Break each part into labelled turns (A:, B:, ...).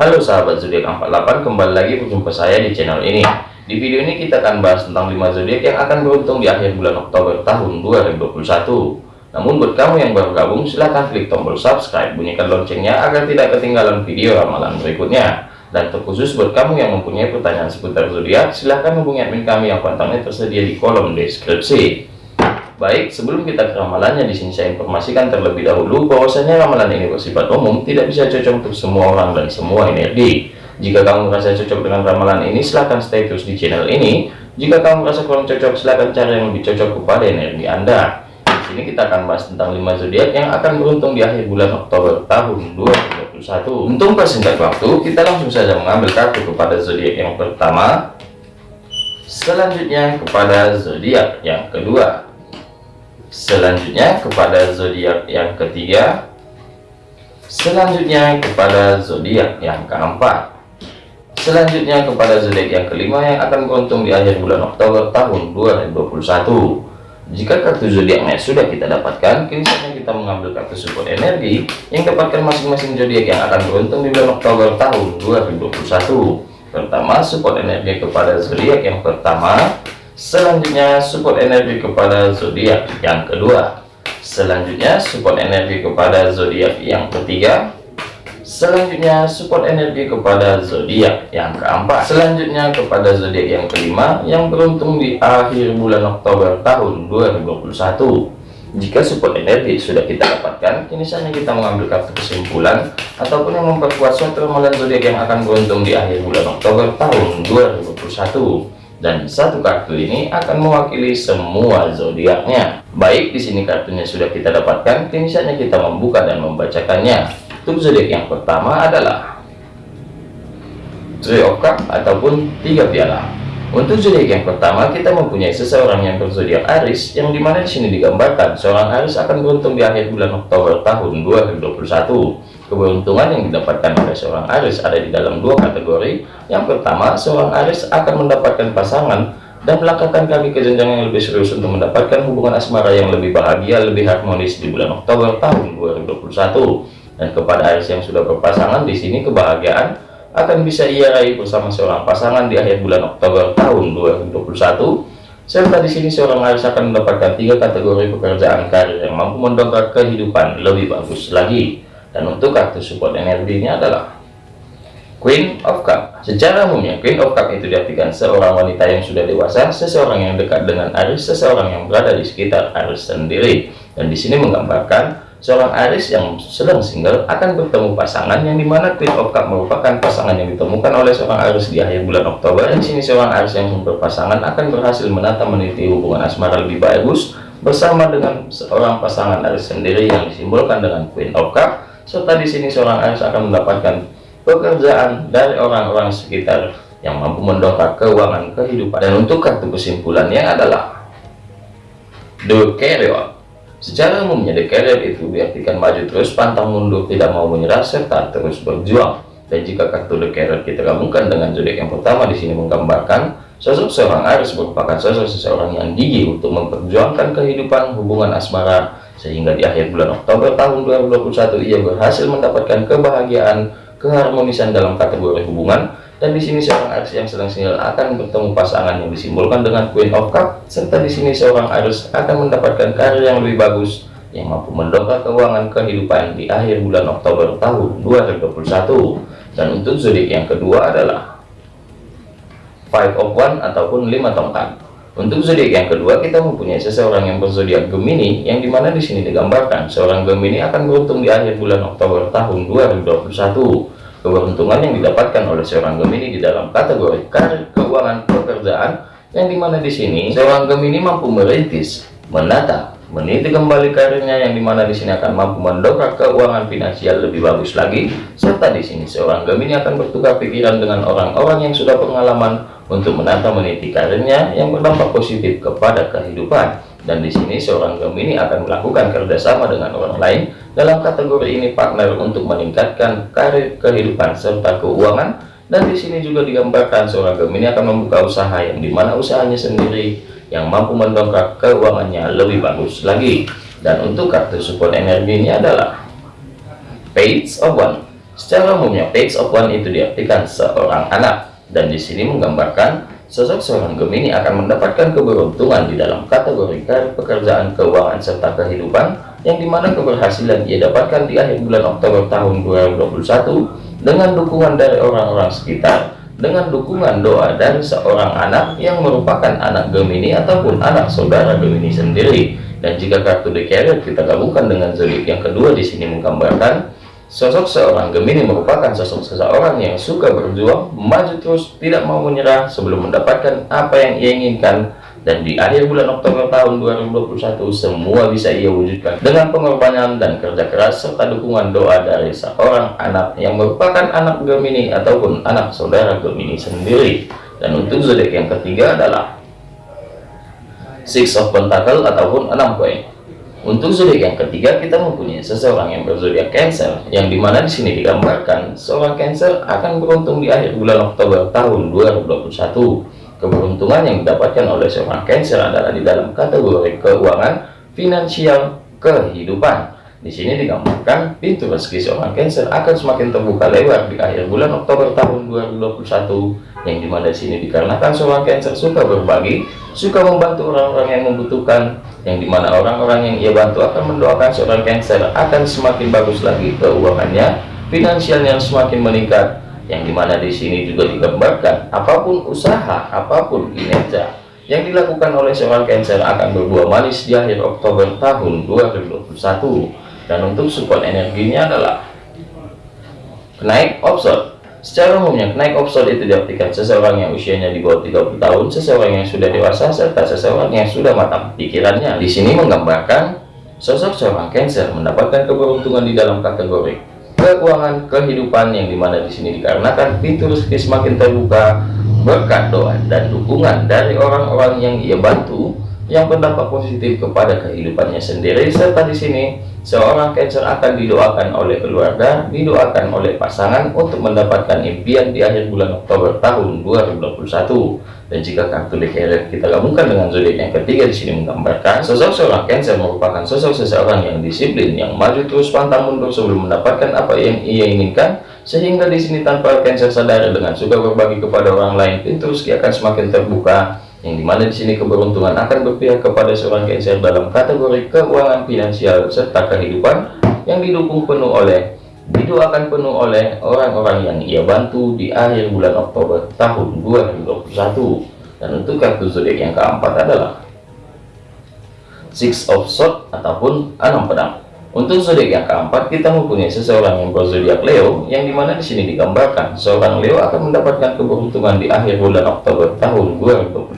A: Halo sahabat zodiak 48 kembali lagi berjumpa saya di channel ini. Di video ini kita akan bahas tentang 5 zodiak yang akan beruntung di akhir bulan Oktober tahun 2021 namun buat kamu yang baru gabung silahkan klik tombol subscribe bunyikan loncengnya agar tidak ketinggalan video ramalan berikutnya. Dan terkhusus buat kamu yang mempunyai pertanyaan seputar zodiak silahkan hubungi admin kami yang kontaknya tersedia di kolom deskripsi Baik, sebelum kita ke ramalannya, di sini saya informasikan terlebih dahulu bahwasanya ramalan ini bersifat umum, tidak bisa cocok untuk semua orang dan semua energi. Jika kamu merasa cocok dengan ramalan ini, silahkan stay terus di channel ini. Jika kamu merasa kurang cocok, silahkan cari yang lebih cocok kepada energi Anda. Di sini kita akan bahas tentang 5 zodiak yang akan beruntung di akhir bulan Oktober tahun 2021. Untuk persingkat waktu, kita langsung saja mengambil kartu kepada zodiak yang pertama. Selanjutnya kepada zodiak yang kedua selanjutnya kepada zodiak yang ketiga. Selanjutnya kepada zodiak yang keempat. Selanjutnya kepada zodiak yang kelima yang akan beruntung di akhir bulan Oktober tahun 2021 jika kartu zodiaknya sudah kita dapatkan kini kita mengambil kartu support energi yang dapatkan masing-masing zodiak yang akan beruntung di bulan Oktober tahun 2021 pertama support energi kepada zodiak yang pertama Selanjutnya support energi kepada zodiak yang kedua. Selanjutnya support energi kepada zodiak yang ketiga. Selanjutnya support energi kepada zodiak yang keempat. Selanjutnya kepada zodiak yang kelima yang beruntung di akhir bulan Oktober tahun 2021. Jika support energi sudah kita dapatkan, kini saatnya kita mengambil kartu kesimpulan ataupun yang memperkuat suatu ramalan zodiak yang akan beruntung di akhir bulan Oktober tahun 2021 dan satu kartu ini akan mewakili semua zodiaknya. Baik, di sini kartunya sudah kita dapatkan, kini saatnya kita membuka dan membacakannya. Untuk zodiak yang pertama adalah Three of Cup ataupun tiga piala. Untuk zodiak yang pertama, kita mempunyai seseorang yang berzodiak Aris, yang di mana di sini digambarkan seorang Aris akan beruntung di akhir bulan Oktober tahun 2021. Keberuntungan yang didapatkan oleh seorang Aris ada di dalam dua kategori. Yang pertama, seorang Aris akan mendapatkan pasangan dan melangkahkan kaki ke jenjang yang lebih serius untuk mendapatkan hubungan asmara yang lebih bahagia, lebih harmonis di bulan Oktober tahun 2021. Dan kepada Aris yang sudah berpasangan, di sini kebahagiaan akan bisa ia raih bersama seorang pasangan di akhir bulan Oktober tahun 2021 serta di sini seorang Aris akan mendapatkan tiga kategori pekerjaan karir yang mampu mendongkrak kehidupan lebih bagus lagi dan untuk kartu support energinya adalah Queen of Cup. Secara umumnya, Queen of Cup itu diartikan seorang wanita yang sudah dewasa, seseorang yang dekat dengan Aris, seseorang yang berada di sekitar Aris sendiri. Dan di sini menggambarkan seorang Aris yang sedang single akan bertemu pasangan yang di mana Queen of Cup merupakan pasangan yang ditemukan oleh seorang Aris di akhir bulan Oktober. Di sini seorang Aris yang berpasangan akan berhasil menata meniti hubungan asmara lebih bagus bersama dengan seorang pasangan Aris sendiri yang disimbolkan dengan Queen of Cup. Serta di sini seorang Aries akan mendapatkan pekerjaan dari orang-orang sekitar yang mampu mendongkrak keuangan kehidupan. Dan untuk kartu kesimpulannya adalah The Carrier secara umumnya The Carrier itu diartikan maju terus pantang mundur tidak mau menyerah serta terus berjuang. Dan jika kartu The Carrier kita gabungkan dengan zodiak yang pertama di sini menggambarkan sosok seorang Aries merupakan sosok seseorang yang gigih untuk memperjuangkan kehidupan hubungan asmara. Sehingga di akhir bulan Oktober tahun 2021 ia berhasil mendapatkan kebahagiaan keharmonisan dalam kategori hubungan dan di sini seorang Aries yang sedang single akan bertemu pasangan yang disimbolkan dengan Queen of Cup serta di sini seorang Aries akan mendapatkan karir yang lebih bagus yang mampu mendongkrak keuangan kehidupan di akhir bulan Oktober tahun 2021 dan untuk zodiak yang kedua adalah Five of One ataupun lima tongkat untuk zodiak yang kedua, kita mempunyai seseorang yang berzodiak Gemini, yang di mana di sini digambarkan seorang Gemini akan beruntung di akhir bulan Oktober tahun 2021. Keberuntungan yang didapatkan oleh seorang Gemini di dalam kategori karir, keuangan, pekerjaan, yang di mana di sini seorang Gemini mampu merintis, menata, meniti kembali karirnya yang di mana di sini akan mampu mendongkrak keuangan finansial lebih bagus lagi serta di sini seorang Gemini akan bertukar pikiran dengan orang-orang yang sudah pengalaman untuk menata meniti karirnya yang berdampak positif kepada kehidupan dan di sini seorang Gemini akan melakukan kerjasama dengan orang lain dalam kategori ini partner untuk meningkatkan karir kehidupan serta keuangan. Dan di sini juga digambarkan seorang Gemini akan membuka usaha yang di mana usahanya sendiri yang mampu mendongkrak keuangannya lebih bagus lagi. Dan untuk kartu support energinya adalah Page of One. Secara umumnya page of one itu diartikan seorang anak. Dan di sini menggambarkan sosok seorang Gemini akan mendapatkan keberuntungan di dalam kategori karir, pekerjaan, keuangan serta kehidupan yang di mana keberhasilan ia dapatkan di akhir bulan Oktober tahun 2021 dengan dukungan dari orang-orang sekitar dengan dukungan doa dari seorang anak yang merupakan anak Gemini ataupun anak saudara Gemini sendiri. Dan jika kartu The kita gabungkan dengan zodiak yang kedua di sini menggambarkan sosok seorang Gemini merupakan sosok seseorang yang suka berjuang, maju terus, tidak mau menyerah sebelum mendapatkan apa yang ia inginkan. Dan di akhir bulan Oktober tahun 2021 semua bisa ia wujudkan dengan pengorbanan dan kerja keras serta dukungan doa dari seorang anak yang merupakan anak Gemini ataupun anak saudara Gemini sendiri. Dan untuk zodiak yang ketiga adalah Six of Pentacle ataupun enam koin untuk zodiak yang ketiga kita mempunyai seseorang yang berzodiak Cancer yang di mana di sini digambarkan seorang Cancer akan beruntung di akhir bulan Oktober tahun 2021 Keberuntungan yang didapatkan oleh seorang Cancer adalah di dalam kategori keuangan, finansial, kehidupan. Di sini digambarkan pintu rezeki seorang Cancer akan semakin terbuka lebar di akhir bulan Oktober tahun 2021 yang di mana di sini dikarenakan seorang Cancer suka berbagi, suka membantu orang-orang yang membutuhkan, yang di mana orang-orang yang ia bantu akan mendoakan seorang Cancer akan semakin bagus lagi keuangannya, finansialnya semakin meningkat, yang di mana di sini juga digambarkan apa pun usaha apa pun kinerja yang dilakukan oleh seorang Cancer akan berbuah manis di akhir Oktober tahun 2021 dan untuk support energinya adalah kenaik offshore secara umumnya kenaik offshore itu diartikan seseorang yang usianya di bawah 30 tahun seseorang yang sudah dewasa serta seseorang yang sudah matang. Pikirannya di sini menggambarkan sosok seorang Cancer mendapatkan keberuntungan di dalam kategori keuangan kehidupan yang di mana di sini dikarenakan pintu rezeki semakin terbuka berkat doa dan dukungan dari orang-orang yang ia bantu yang berdampak positif kepada kehidupannya sendiri. Serta di sini seorang Cancer akan didoakan oleh keluarga didoakan oleh pasangan untuk mendapatkan impian di akhir bulan Oktober tahun 2021 dan jika kartu Carrier kita gabungkan dengan zodiak yang ketiga di sini menggambarkan sosok seorang Cancer merupakan sosok seseorang yang disiplin yang maju terus pantang mundur sebelum mendapatkan apa yang ia inginkan. Sehingga di sini tanpa Cancer sadar dengan suka berbagi kepada orang lain pintu rezeki akan semakin terbuka yang di mana di sini keberuntungan akan berpihak kepada seorang Cancer dalam kategori keuangan finansial serta kehidupan yang didukung penuh oleh didoakan penuh oleh orang-orang yang ia bantu di akhir bulan Oktober tahun 2021 dan untuk kartu zodiak yang keempat adalah Six of Swords ataupun enam pedang untuk zodiak yang keempat, kita mempunyai seseorang yang berzodiak Leo, yang di mana di sini digambarkan seorang Leo akan mendapatkan keberuntungan di akhir bulan Oktober tahun 2021.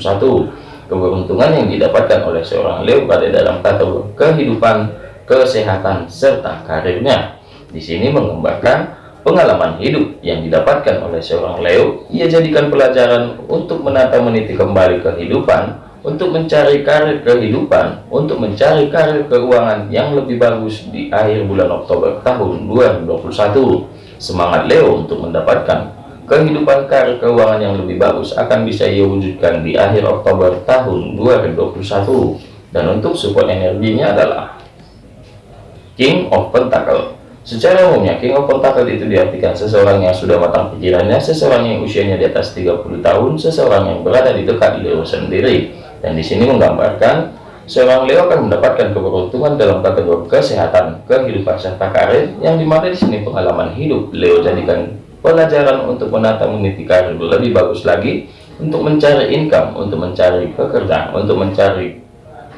A: Keberuntungan yang didapatkan oleh seorang Leo pada dalam kategori kehidupan, kesehatan, serta karirnya. Di sini menggambarkan pengalaman hidup yang didapatkan oleh seorang Leo, ia jadikan pelajaran untuk menata meniti kembali kehidupan untuk mencari karir kehidupan, untuk mencari karir keuangan yang lebih bagus di akhir bulan Oktober tahun 2021. Semangat Leo untuk mendapatkan kehidupan karir keuangan yang lebih bagus akan bisa ia wujudkan di akhir Oktober tahun 2021. Dan untuk support energinya adalah King of Pentacle. Secara umumnya, King of Pentacle itu diartikan seseorang yang sudah matang pikirannya, seseorang yang usianya di atas 30 tahun, seseorang yang berada di dekat Leo sendiri dan di sini menggambarkan seorang Leo akan mendapatkan keberuntungan dalam kategori kesehatan, kehidupan serta karir yang di mana di sini pengalaman hidup Leo jadikan pelajaran untuk menata meniti karir lebih bagus lagi untuk mencari income, untuk mencari pekerjaan, untuk mencari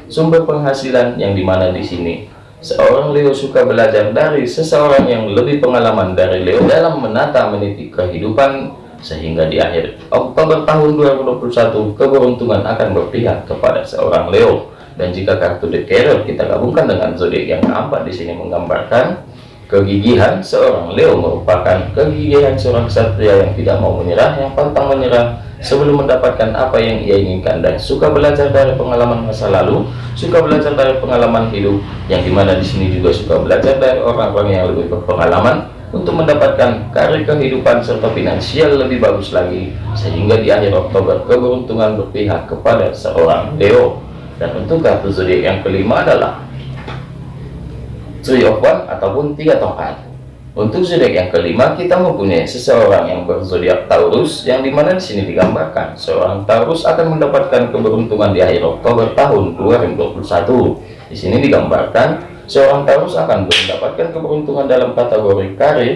A: sumber penghasilan yang di mana di sini seorang Leo suka belajar dari seseorang yang lebih pengalaman dari Leo dalam menata meniti kehidupan sehingga di akhir Oktober tahun 2021 keberuntungan akan berpihak kepada seorang Leo. Dan jika kartu The Carrier kita gabungkan dengan zodiak yang keempat di sini menggambarkan kegigihan seorang Leo merupakan kegigihan seorang satria yang tidak mau menyerah yang pantang menyerah sebelum mendapatkan apa yang ia inginkan. Dan suka belajar dari pengalaman masa lalu suka belajar dari pengalaman hidup yang di mana di sini juga suka belajar dari orang-orang yang lebih berpengalaman untuk mendapatkan karir kehidupan serta finansial lebih bagus lagi sehingga di akhir Oktober keberuntungan berpihak kepada seorang Leo dan untuk kartu zodiak yang kelima adalah Three of One ataupun tiga tongkat Untuk zodiak yang kelima, kita mempunyai seseorang yang berzodiak Taurus, yang di mana di sini digambarkan seorang Taurus akan mendapatkan keberuntungan di akhir Oktober tahun 2021. Di sini digambarkan seorang Taurus akan mendapatkan keberuntungan dalam kategori karir,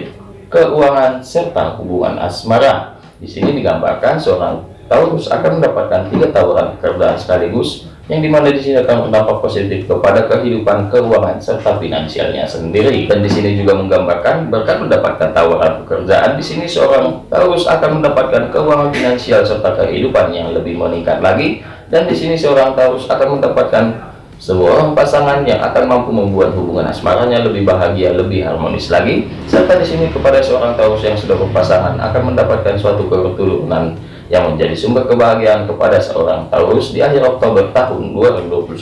A: keuangan, serta hubungan asmara. Di sini digambarkan seorang Taurus akan mendapatkan tiga tawaran pekerjaan sekaligus yang di mana di sini akan berdampak positif kepada kehidupan keuangan serta finansialnya sendiri. Dan di sini juga menggambarkan berkat mendapatkan tawaran pekerjaan. Di sini seorang Taurus akan mendapatkan keuangan finansial serta kehidupan yang lebih meningkat lagi. Dan di sini seorang Taurus akan mendapatkan sebuah pasangan yang akan mampu membuat hubungan asmaranya lebih bahagia lebih harmonis lagi serta di sini kepada seorang Taurus yang sudah berpasangan akan mendapatkan suatu keturunan yang menjadi sumber kebahagiaan kepada seorang Taurus di akhir Oktober tahun 2021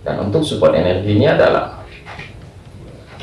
A: dan untuk support energinya adalah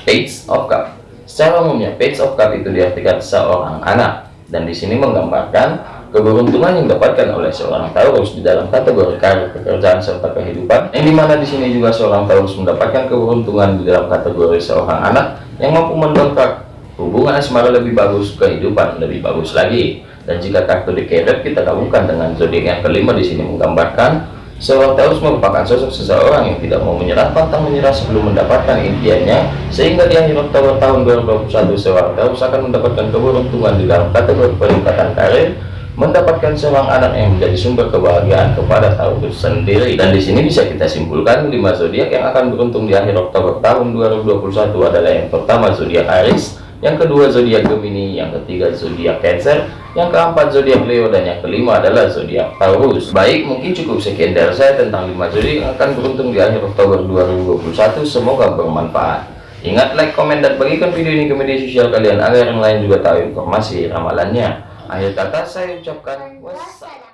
A: Page of Cup. Secara umumnya Page of Cup itu diartikan seorang anak. Dan di sini menggambarkan keberuntungan yang didapatkan oleh seorang Taurus di dalam kategori karir pekerjaan serta kehidupan yang di mana di sini juga seorang Taurus mendapatkan keberuntungan di dalam kategori seorang anak yang mampu mendongkrak hubungan asmara lebih bagus kehidupan lebih bagus lagi. Dan jika kartu dikeret kita gabungkan dengan zodiak yang kelima di sini menggambarkan seorang Taurus merupakan sosok seseorang yang tidak mau menyerah pantang menyerah sebelum mendapatkan impiannya sehingga di akhir Oktober tahun 2021 seorang Taurus akan mendapatkan keberuntungan di dalam kategori peningkatan karir mendapatkan seorang anak yang menjadi sumber kebahagiaan kepada Taurus sendiri dan di sini bisa kita simpulkan lima zodiak yang akan beruntung di akhir Oktober tahun 2021 adalah yang pertama zodiak Aries yang kedua zodiak Gemini, yang ketiga zodiak Cancer, yang keempat zodiak Leo dan yang kelima adalah zodiak Taurus. Baik, mungkin cukup sekian dari saya tentang 5 zodiak yang akan beruntung di akhir Oktober 2021. Semoga bermanfaat. Ingat like, komen, dan bagikan video ini ke media sosial kalian agar yang lain juga tahu informasi ramalannya. Akhir kata saya ucapkan wassalam.